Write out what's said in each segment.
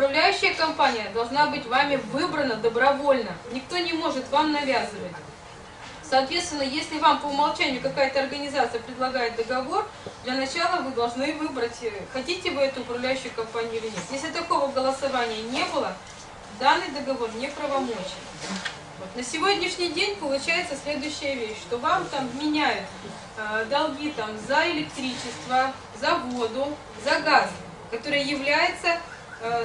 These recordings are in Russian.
Управляющая компания должна быть вами выбрана добровольно. Никто не может вам навязывать. Соответственно, если вам по умолчанию какая-то организация предлагает договор, для начала вы должны выбрать, э, хотите вы эту управляющую компанию или нет. Если такого голосования не было, данный договор не правомочен. Вот. На сегодняшний день получается следующая вещь, что вам там меняют э, долги там, за электричество, за воду, за газ, который является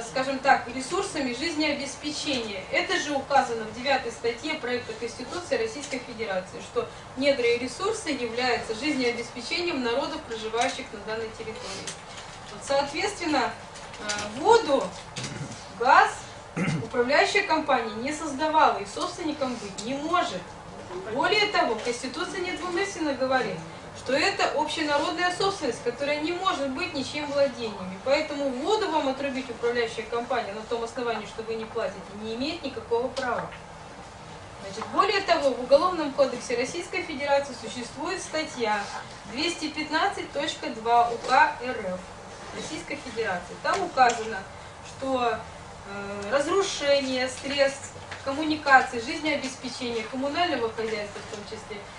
скажем так, ресурсами жизнеобеспечения. Это же указано в 9 статье проекта Конституции Российской Федерации, что недра и ресурсы являются жизнеобеспечением народов, проживающих на данной территории. Вот, соответственно, э, воду, газ управляющая компания не создавала и собственником быть не может. Более того, Конституция недвусмысленно говорит, что это общенародная собственность, которая не может быть ничем владениями. Поэтому воду вам отрубить управляющая компания на том основании, что вы не платите, не имеет никакого права. Значит, более того, в Уголовном кодексе Российской Федерации существует статья 215.2 УК РФ Российской Федерации. Там указано, что э, разрушение средств коммуникации, жизнеобеспечения, коммунального хозяйства в том числе –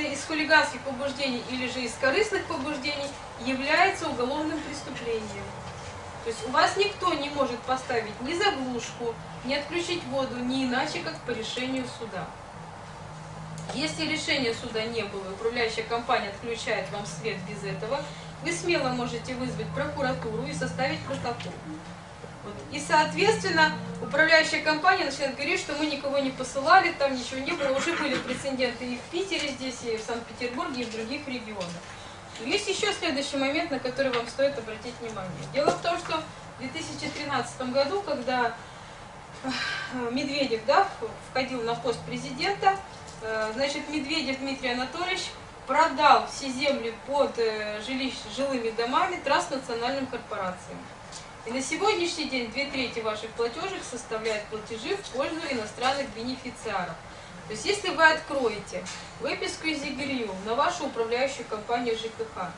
из хулиганских побуждений или же из корыстных побуждений является уголовным преступлением. То есть у вас никто не может поставить ни заглушку, ни отключить воду, ни иначе, как по решению суда. Если решения суда не было, управляющая компания отключает вам свет без этого, вы смело можете вызвать прокуратуру и составить протокол. Вот. И, соответственно, управляющая компания начинает говорить, что мы никого не посылали, там ничего не было. Уже были прецеденты и в Питере здесь, и в Санкт-Петербурге, и в других регионах. Есть еще следующий момент, на который вам стоит обратить внимание. Дело в том, что в 2013 году, когда э, Медведев да, входил на пост президента, э, значит, Медведев Дмитрий Анатольевич продал все земли под э, жилищ, жилыми домами транснациональным корпорациям. И на сегодняшний день две трети ваших платежек составляют платежи в пользу иностранных бенефициаров. То есть если вы откроете выписку из ЕГРЮ на вашу управляющую компанию ЖКХ,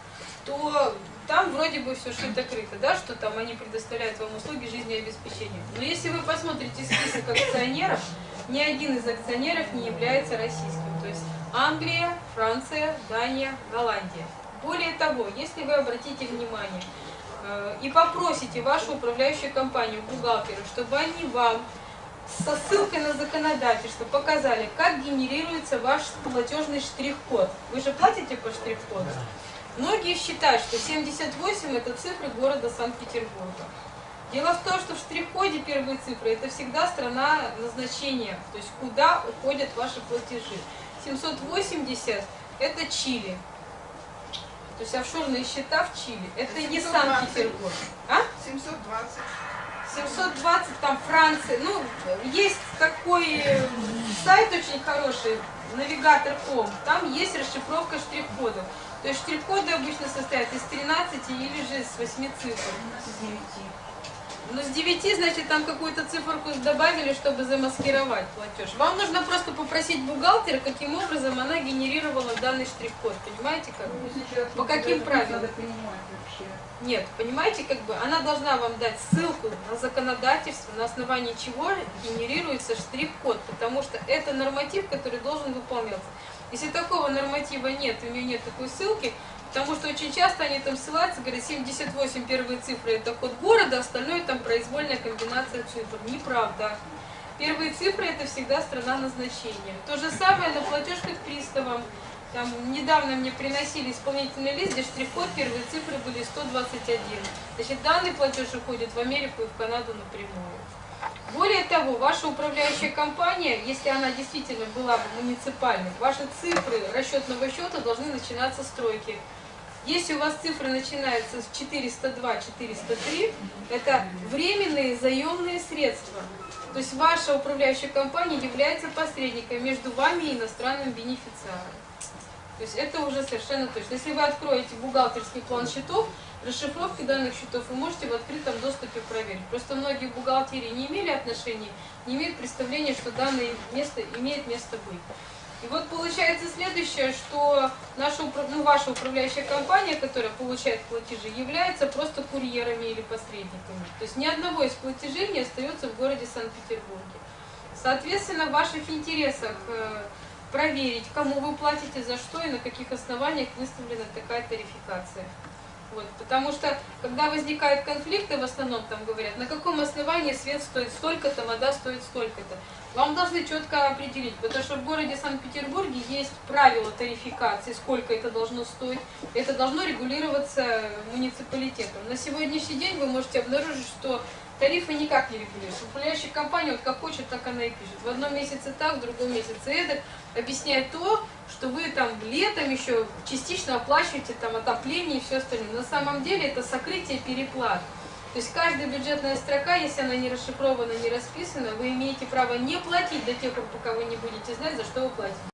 то там вроде бы все шито-крыто, да, что там они предоставляют вам услуги жизнеобеспечения. Но если вы посмотрите список акционеров, ни один из акционеров не является российским. То есть Англия, Франция, Дания, Голландия. Более того, если вы обратите внимание, и попросите вашу управляющую компанию, бухгалтера, чтобы они вам со ссылкой на законодательство показали, как генерируется ваш платежный штрих-код. Вы же платите по штрих-коду? Многие считают, что 78 это цифры города Санкт-Петербурга. Дело в том, что в штрих-коде первые цифры это всегда страна назначения, то есть куда уходят ваши платежи. 780 это Чили, то есть офшорные счета в Чили. Это 720. не Санкт-Петербург. А? 720. 720, там Франция. Ну, есть такой сайт очень хороший, навигатор.ком. Там есть расшифровка штрих-кодов. То есть штрих-коды обычно состоят из 13 или же из 8 цифр. Ну, с 9, значит, там какую-то циферку добавили, чтобы замаскировать платеж. Вам нужно просто попросить бухгалтера, каким образом она генерировала данный штрих-код. Понимаете, как? Ну, По каким правилам? Нет, понимаете, как бы она должна вам дать ссылку на законодательство, на основании чего генерируется штрих-код, потому что это норматив, который должен выполняться. Если такого норматива нет, у нее нет такой ссылки, Потому что очень часто они там ссылаются, говорят, 78 первые цифры это код города, остальное там произвольная комбинация цифр. Неправда. Первые цифры это всегда страна назначения. То же самое на платежках приставам. Там недавно мне приносили исполнительный лист, где штрих-код, первые цифры были 121. Значит, данный платеж уходит в Америку и в Канаду напрямую. Более того, ваша управляющая компания, если она действительно была бы муниципальной, ваши цифры расчетного счета должны начинаться с стройки. Если у вас цифры начинаются с 402-403, это временные заемные средства. То есть ваша управляющая компания является посредником между вами и иностранным бенефициаром. То есть это уже совершенно точно. Если вы откроете бухгалтерский план счетов, расшифровки данных счетов вы можете в открытом доступе проверить. Просто многие бухгалтерии не имели отношений, не имеют представления, что данное место имеет место быть. И вот получается следующее, что наша, ну, ваша управляющая компания, которая получает платежи, является просто курьерами или посредниками. То есть ни одного из платежей не остается в городе Санкт-Петербурге. Соответственно, в ваших интересах э, проверить, кому вы платите, за что и на каких основаниях выставлена такая тарификация. Вот, потому что, когда возникают конфликты, в основном там говорят, на каком основании свет стоит столько-то, вода стоит столько-то. Вам должны четко определить, потому что в городе Санкт-Петербурге есть правила тарификации, сколько это должно стоить. Это должно регулироваться муниципалитетом. На сегодняшний день вы можете обнаружить, что тарифы никак не регулируются. Управляющая компания вот как хочет, так она и пишет. В одном месяце так, в другом месяце эдак. Объясняет то, что вы там летом еще частично оплачиваете там отопление и все остальное. На самом деле это сокрытие переплат. То есть каждая бюджетная строка, если она не расшифрована, не расписана, вы имеете право не платить до тех пор, пока вы не будете знать, за что вы платите.